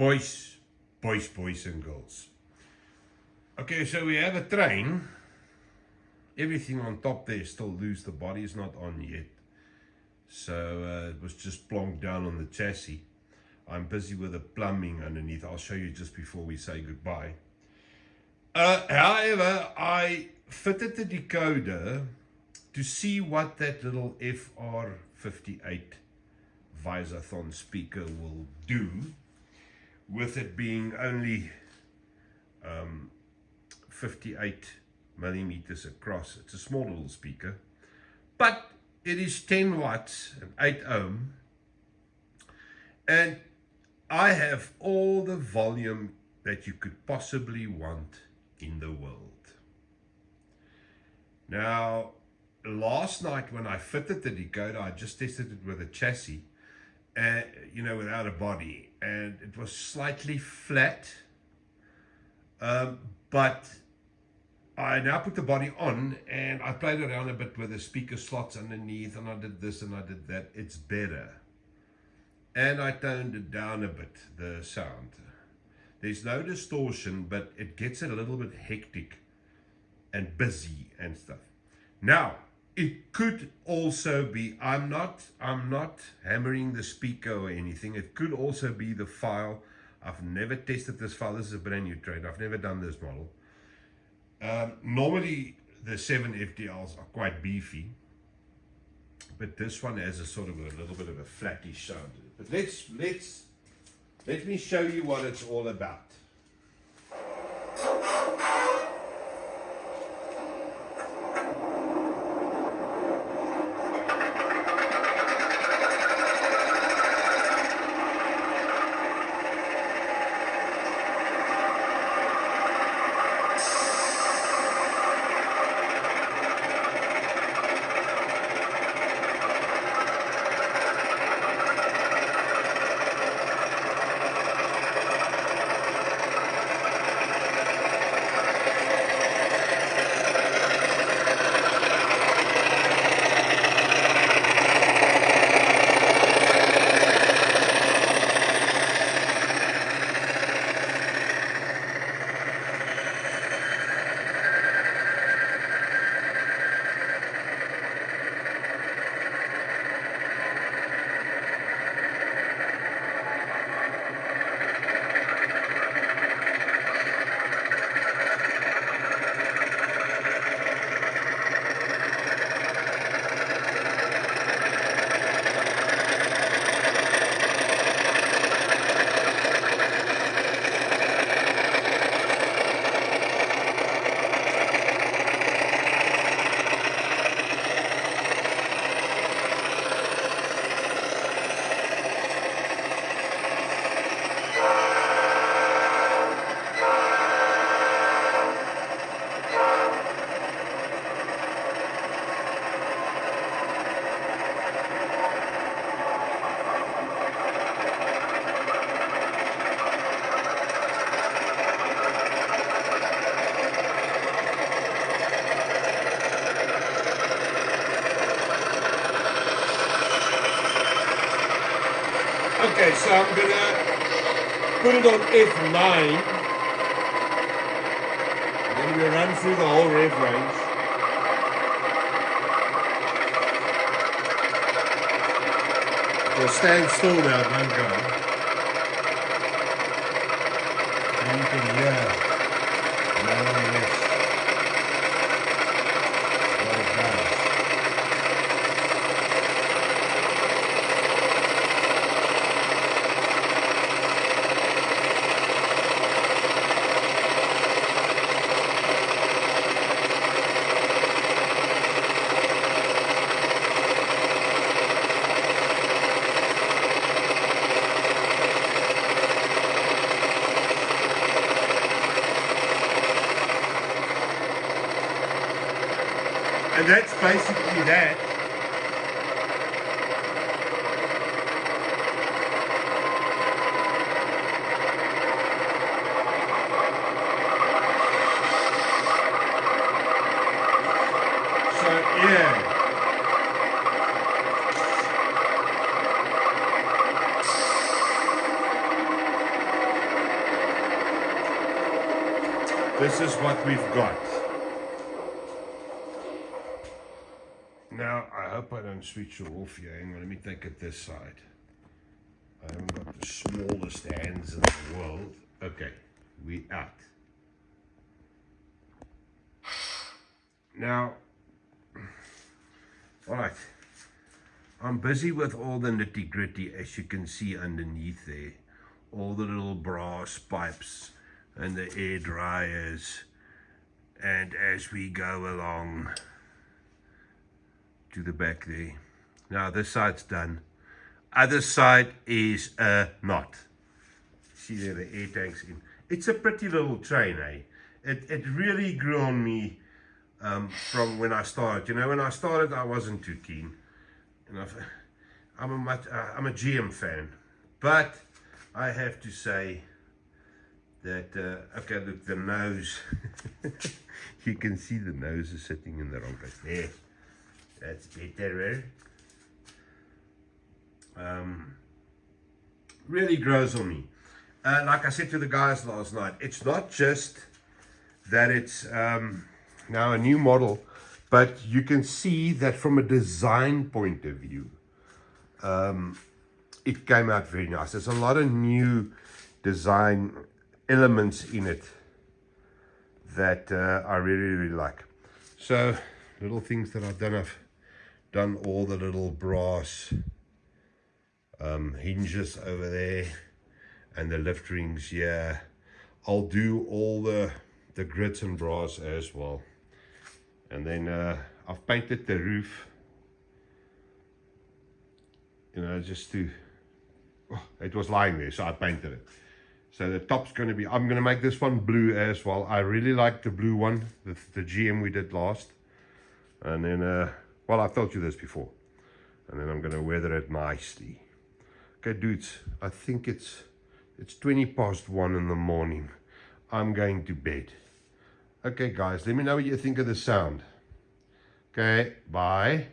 Boys, boys, boys and girls. Okay, so we have a train. Everything on top there is still loose. The body is not on yet. So uh, it was just plonked down on the chassis. I'm busy with the plumbing underneath. I'll show you just before we say goodbye. Uh, however, I fitted the decoder to see what that little FR58 Visaton speaker will do with it being only um, 58 millimeters across. It's a small little speaker, but it is 10 watts and 8 ohm. And I have all the volume that you could possibly want in the world. Now, last night when I fitted the decoder, I just tested it with a chassis, uh, you know, without a body, and it was slightly flat, um, but I now put the body on and I played around a bit with the speaker slots underneath and I did this and I did that. It's better. And I toned it down a bit, the sound. There's no distortion, but it gets a little bit hectic and busy and stuff. Now, it could also be, I'm not, I'm not hammering the speaker or anything. It could also be the file. I've never tested this file. This is a brand new trade. I've never done this model. Um, normally, the 7 FDLs are quite beefy. But this one has a sort of a little bit of a flattish sound. But let's, let's, let me show you what it's all about. Okay, so I'm gonna put it on F9. And Then we run through the whole rev range. So stand still now, don't go. And you can hear. And that's basically that. So, yeah. This is what we've got. Now, I hope I don't switch you off here. Hang on, let me take it this side. I haven't got the smallest hands in the world. Okay, we out. Now, all right. I'm busy with all the nitty gritty as you can see underneath there. All the little brass pipes and the air dryers. And as we go along to the back there. Now this side's done. Other side is uh, not. See there the air tanks in. It's a pretty little train, eh? It, it really grew on me um, from when I started. You know, when I started, I wasn't too keen. And I've, I'm a much, uh, I'm a GM fan, but I have to say that uh, okay, look, the nose. you can see the nose is sitting in the wrong place. There, that's better. Um, really grows on me. Uh, like I said to the guys last night, it's not just that it's um, now a new model, but you can see that from a design point of view, um, it came out very nice. There's a lot of new design elements in it that uh, I really, really like. So, little things that I've done, I've done all the little brass um, hinges over there and the lift rings here. I'll do all the, the grits and brass as well. And then uh, I've painted the roof, you know, just to, oh, it was lying there, so I painted it. So the top's going to be, I'm going to make this one blue as well. I really like the blue one, the, the GM we did last. And then, uh, well, I've told you this before. And then I'm going to weather it nicely. Okay, dudes, I think it's, it's 20 past one in the morning. I'm going to bed. Okay, guys, let me know what you think of the sound. Okay, bye.